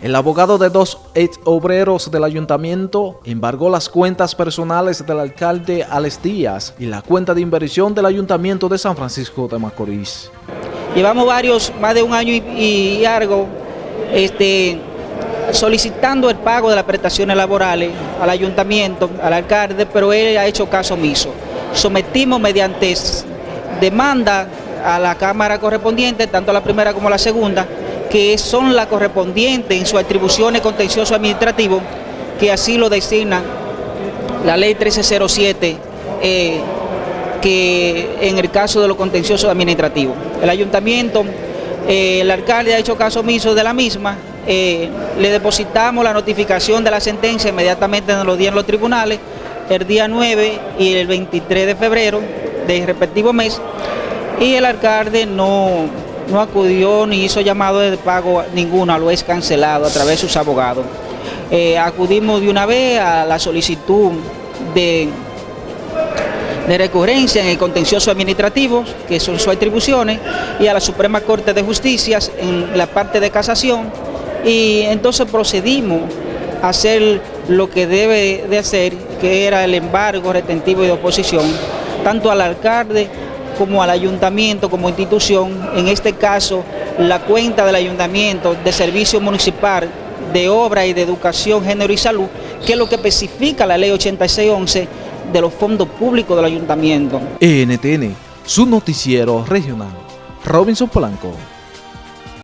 El abogado de dos ex obreros del ayuntamiento embargó las cuentas personales del alcalde Alex Díaz y la cuenta de inversión del ayuntamiento de San Francisco de Macorís. Llevamos varios, más de un año y, algo, este, solicitando el pago de las prestaciones laborales al ayuntamiento, al alcalde, pero él ha hecho caso omiso. Sometimos mediante demanda a la Cámara correspondiente, tanto la primera como la segunda, que son las correspondientes en sus atribuciones contencioso administrativo, que así lo designa la ley 1307, eh, que en el caso de los contenciosos administrativos. El ayuntamiento, eh, el alcalde ha hecho caso omiso de la misma, eh, le depositamos la notificación de la sentencia, inmediatamente nos lo dieron los tribunales, el día 9 y el 23 de febrero del respectivo mes, y el alcalde no no acudió ni hizo llamado de pago ninguna, lo es cancelado a través de sus abogados. Eh, acudimos de una vez a la solicitud de, de recurrencia en el contencioso administrativo, que son sus atribuciones, y a la Suprema Corte de Justicia en la parte de casación, y entonces procedimos a hacer lo que debe de hacer, que era el embargo retentivo y de oposición, tanto al alcalde como al ayuntamiento, como institución, en este caso la cuenta del ayuntamiento de servicio municipal de obra y de educación, género y salud, que es lo que especifica la ley 8611 de los fondos públicos del ayuntamiento. NTN, su noticiero regional. Robinson Polanco.